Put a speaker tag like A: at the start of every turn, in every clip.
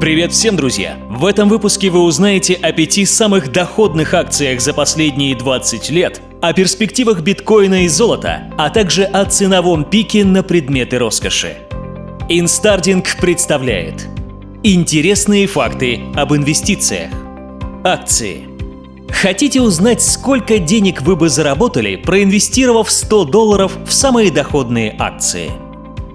A: Привет всем, друзья! В этом выпуске вы узнаете о пяти самых доходных акциях за последние 20 лет, о перспективах биткоина и золота, а также о ценовом пике на предметы роскоши. Инстардинг представляет Интересные факты об инвестициях. Акции. Хотите узнать, сколько денег вы бы заработали, проинвестировав 100 долларов в самые доходные акции –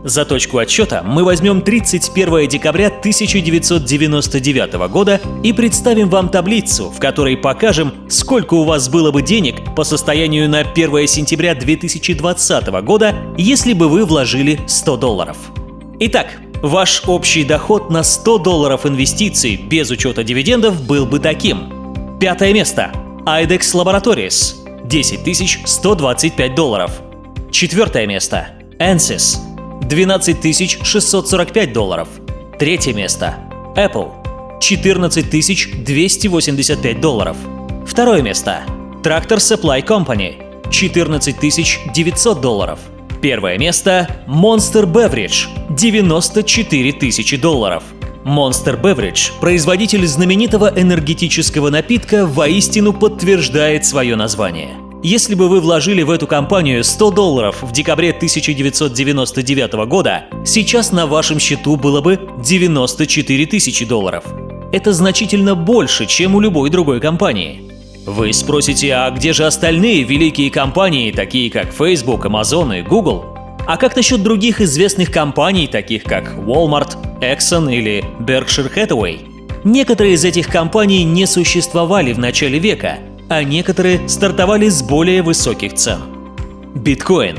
A: за точку отсчета мы возьмем 31 декабря 1999 года и представим вам таблицу, в которой покажем, сколько у вас было бы денег по состоянию на 1 сентября 2020 года, если бы вы вложили 100 долларов. Итак, ваш общий доход на 100 долларов инвестиций без учета дивидендов был бы таким. Пятое место. IDEX Laboratories – 10 125 долларов. Четвертое место. ANSYS 12 645 долларов. Третье место. Apple. 14 285 долларов. Второе место. Tractor Supply Company. 14 900 долларов. Первое место – Monster Beverage – 94 тысячи долларов. Monster Beverage, производитель знаменитого энергетического напитка, воистину подтверждает свое название – если бы вы вложили в эту компанию 100 долларов в декабре 1999 года, сейчас на вашем счету было бы 94 тысячи долларов. Это значительно больше, чем у любой другой компании. Вы спросите, а где же остальные великие компании, такие как Facebook, Amazon и Google? А как насчет других известных компаний, таких как Walmart, Exxon или Berkshire Hathaway? Некоторые из этих компаний не существовали в начале века – а некоторые стартовали с более высоких цен. Биткоин.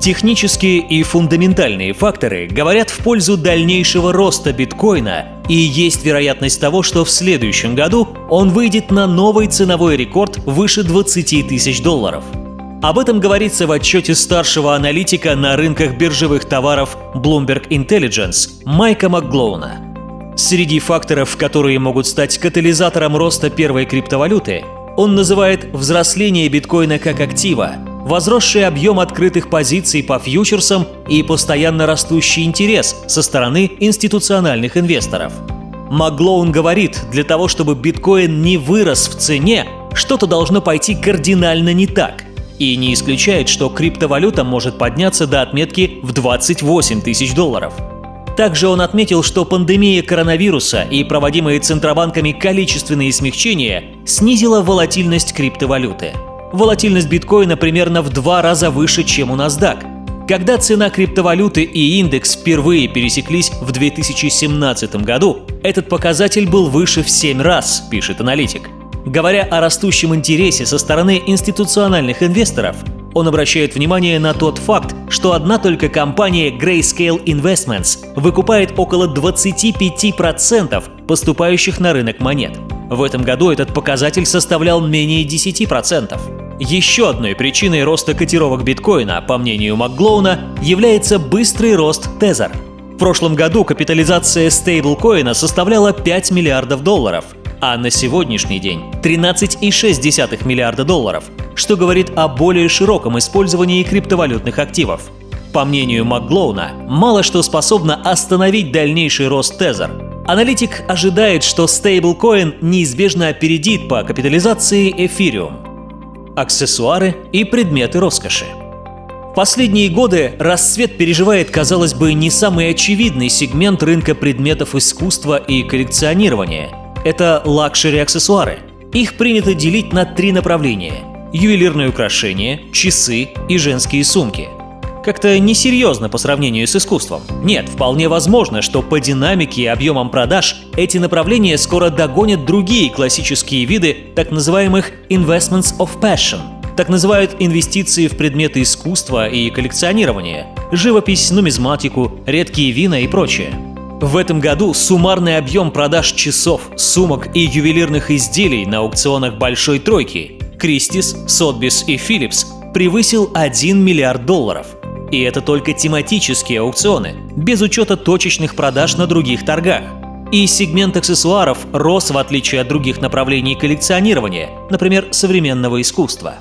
A: Технические и фундаментальные факторы говорят в пользу дальнейшего роста биткоина, и есть вероятность того, что в следующем году он выйдет на новый ценовой рекорд выше 20 тысяч долларов. Об этом говорится в отчете старшего аналитика на рынках биржевых товаров Bloomberg Intelligence Майка Макглоуна. Среди факторов, которые могут стать катализатором роста первой криптовалюты, он называет взросление биткоина как актива, возросший объем открытых позиций по фьючерсам и постоянно растущий интерес со стороны институциональных инвесторов. Маглоун говорит, для того, чтобы биткоин не вырос в цене, что-то должно пойти кардинально не так. И не исключает, что криптовалюта может подняться до отметки в 28 тысяч долларов – также он отметил, что пандемия коронавируса и проводимые центробанками количественные смягчения снизила волатильность криптовалюты. Волатильность биткоина примерно в два раза выше, чем у NASDAQ. Когда цена криптовалюты и индекс впервые пересеклись в 2017 году, этот показатель был выше в 7 раз, пишет аналитик. Говоря о растущем интересе со стороны институциональных инвесторов, он обращает внимание на тот факт, что одна только компания Grayscale Investments выкупает около 25% поступающих на рынок монет. В этом году этот показатель составлял менее 10%. Еще одной причиной роста котировок биткоина, по мнению Макглоуна, является быстрый рост Tether. В прошлом году капитализация стейблкоина составляла 5 миллиардов долларов, а на сегодняшний день 13,6 миллиарда долларов, что говорит о более широком использовании криптовалютных активов. По мнению Макглоуна, мало что способно остановить дальнейший рост Tether. Аналитик ожидает, что стейблкоин неизбежно опередит по капитализации эфириум. Аксессуары и предметы роскоши. В последние годы расцвет переживает, казалось бы, не самый очевидный сегмент рынка предметов искусства и коллекционирования. Это лакшери-аксессуары. Их принято делить на три направления – ювелирные украшения, часы и женские сумки. Как-то несерьезно по сравнению с искусством. Нет, вполне возможно, что по динамике и объемам продаж эти направления скоро догонят другие классические виды так называемых investments of passion. Так называют инвестиции в предметы искусства и коллекционирования, живопись, нумизматику, редкие вина и прочее. В этом году суммарный объем продаж часов, сумок и ювелирных изделий на аукционах Большой Тройки Кристис, Сотбис и Philips превысил 1 миллиард долларов. И это только тематические аукционы, без учета точечных продаж на других торгах. И сегмент аксессуаров рос в отличие от других направлений коллекционирования, например, современного искусства.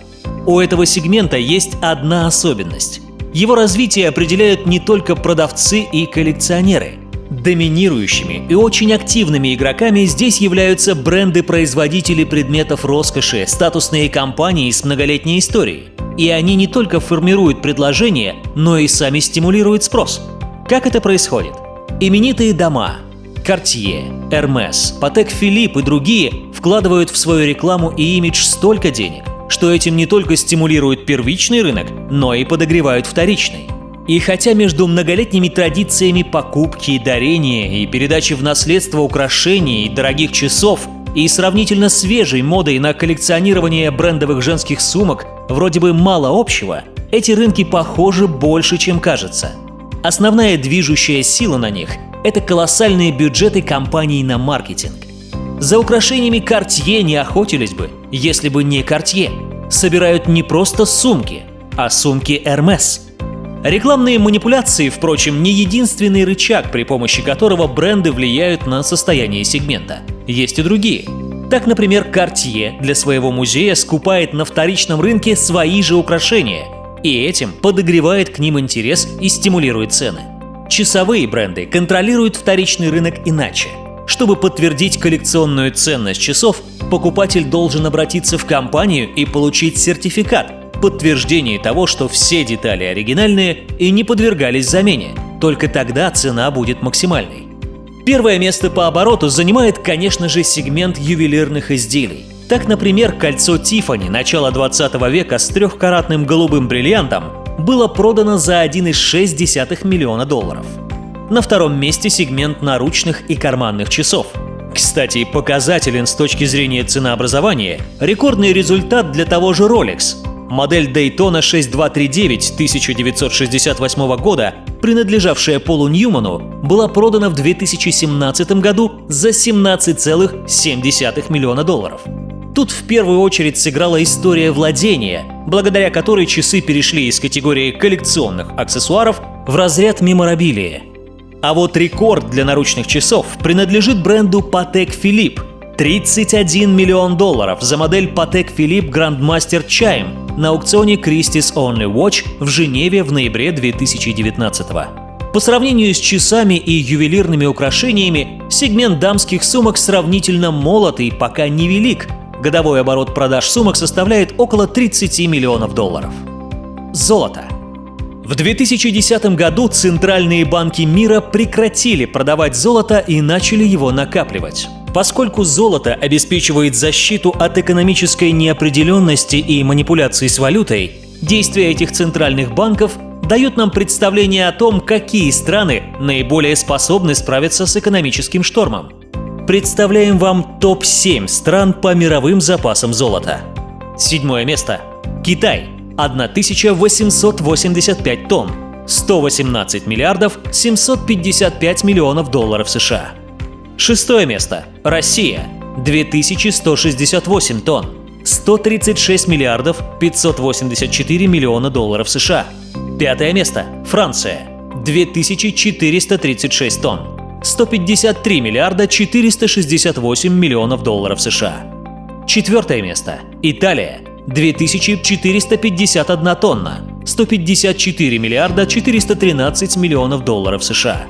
A: У этого сегмента есть одна особенность. Его развитие определяют не только продавцы и коллекционеры. Доминирующими и очень активными игроками здесь являются бренды-производители предметов роскоши, статусные компании с многолетней историей. И они не только формируют предложение, но и сами стимулируют спрос. Как это происходит? Именитые дома Cartier, Hermes, Patek Philippe и другие вкладывают в свою рекламу и имидж столько денег, что этим не только стимулируют первичный рынок, но и подогревают вторичный. И хотя между многолетними традициями покупки, дарения и передачи в наследство украшений и дорогих часов и сравнительно свежей модой на коллекционирование брендовых женских сумок вроде бы мало общего, эти рынки похожи больше, чем кажется. Основная движущая сила на них – это колоссальные бюджеты компаний на маркетинг. За украшениями Cartier не охотились бы, если бы не Cartier. Собирают не просто сумки, а сумки Hermes – Рекламные манипуляции, впрочем, не единственный рычаг, при помощи которого бренды влияют на состояние сегмента. Есть и другие. Так, например, Cartier для своего музея скупает на вторичном рынке свои же украшения, и этим подогревает к ним интерес и стимулирует цены. Часовые бренды контролируют вторичный рынок иначе. Чтобы подтвердить коллекционную ценность часов, покупатель должен обратиться в компанию и получить сертификат, подтверждение того, что все детали оригинальные и не подвергались замене. Только тогда цена будет максимальной. Первое место по обороту занимает, конечно же, сегмент ювелирных изделий. Так, например, кольцо Тифани начала 20 века с трехкаратным голубым бриллиантом было продано за 1,6 миллиона долларов. На втором месте сегмент наручных и карманных часов. Кстати, показателен с точки зрения ценообразования рекордный результат для того же Rolex Модель Daytona 6239 1968 года, принадлежавшая Полу Ньюману, была продана в 2017 году за 17,7 миллиона долларов. Тут в первую очередь сыграла история владения, благодаря которой часы перешли из категории коллекционных аксессуаров в разряд меморабилии. А вот рекорд для наручных часов принадлежит бренду Patek Philippe – 31 миллион долларов за модель Patek Philippe Grandmaster Chime на аукционе Christie's Only Watch в Женеве в ноябре 2019 По сравнению с часами и ювелирными украшениями, сегмент дамских сумок сравнительно молод и пока невелик. Годовой оборот продаж сумок составляет около 30 миллионов долларов. Золото. В 2010 году центральные банки мира прекратили продавать золото и начали его накапливать. Поскольку золото обеспечивает защиту от экономической неопределенности и манипуляций с валютой, действия этих центральных банков дают нам представление о том, какие страны наиболее способны справиться с экономическим штормом. Представляем вам топ-7 стран по мировым запасам золота. Седьмое место. Китай. 1885 тонн. 118 миллиардов 755 миллионов долларов США. Шестое место. Россия. 2168 тонн. 136 миллиардов 584 миллиона долларов США. Пятое место. Франция. 2436 тонн. 153 миллиарда 468 миллионов долларов США. Четвертое место. Италия. 2451 тонна. 154 миллиарда 413 миллионов долларов США.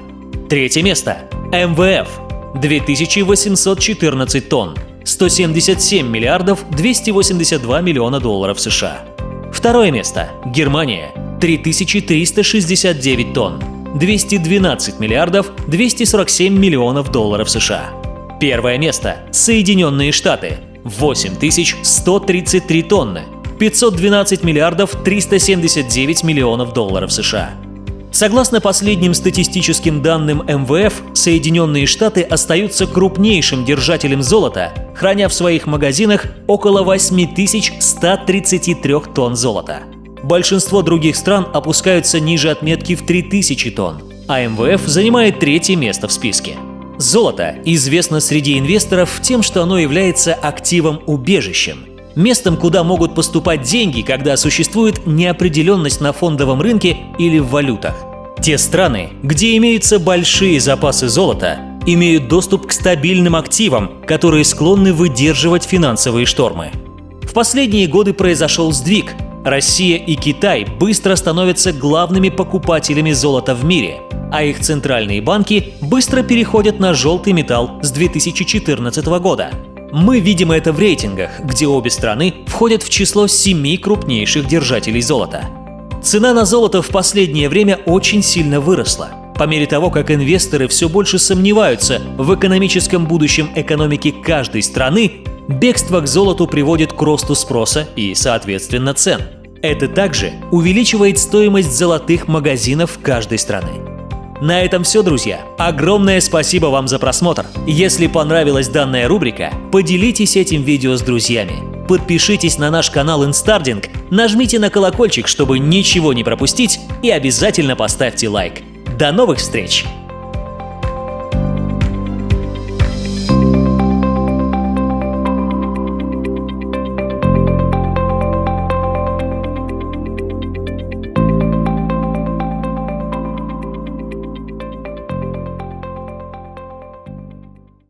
A: Третье место. МВФ. 2814 тонн, 177 миллиардов 282 миллиона долларов США. Второе место – Германия, 3369 тонн, 212 миллиардов 247 миллионов долларов США. Первое место – Соединенные Штаты, 8133 тонны, 512 миллиардов 379 миллионов долларов США. Согласно последним статистическим данным МВФ, Соединенные Штаты остаются крупнейшим держателем золота, храня в своих магазинах около 8133 тонн золота. Большинство других стран опускаются ниже отметки в 3000 тонн, а МВФ занимает третье место в списке. Золото известно среди инвесторов тем, что оно является активом-убежищем, местом, куда могут поступать деньги, когда существует неопределенность на фондовом рынке или в валютах. Те страны, где имеются большие запасы золота, имеют доступ к стабильным активам, которые склонны выдерживать финансовые штормы. В последние годы произошел сдвиг. Россия и Китай быстро становятся главными покупателями золота в мире, а их центральные банки быстро переходят на желтый металл с 2014 года. Мы видим это в рейтингах, где обе страны входят в число семи крупнейших держателей золота. Цена на золото в последнее время очень сильно выросла. По мере того, как инвесторы все больше сомневаются в экономическом будущем экономики каждой страны, бегство к золоту приводит к росту спроса и, соответственно, цен. Это также увеличивает стоимость золотых магазинов каждой страны. На этом все, друзья. Огромное спасибо вам за просмотр. Если понравилась данная рубрика, поделитесь этим видео с друзьями. Подпишитесь на наш канал Инстардинг, нажмите на колокольчик, чтобы ничего не пропустить, и обязательно поставьте лайк. До новых встреч!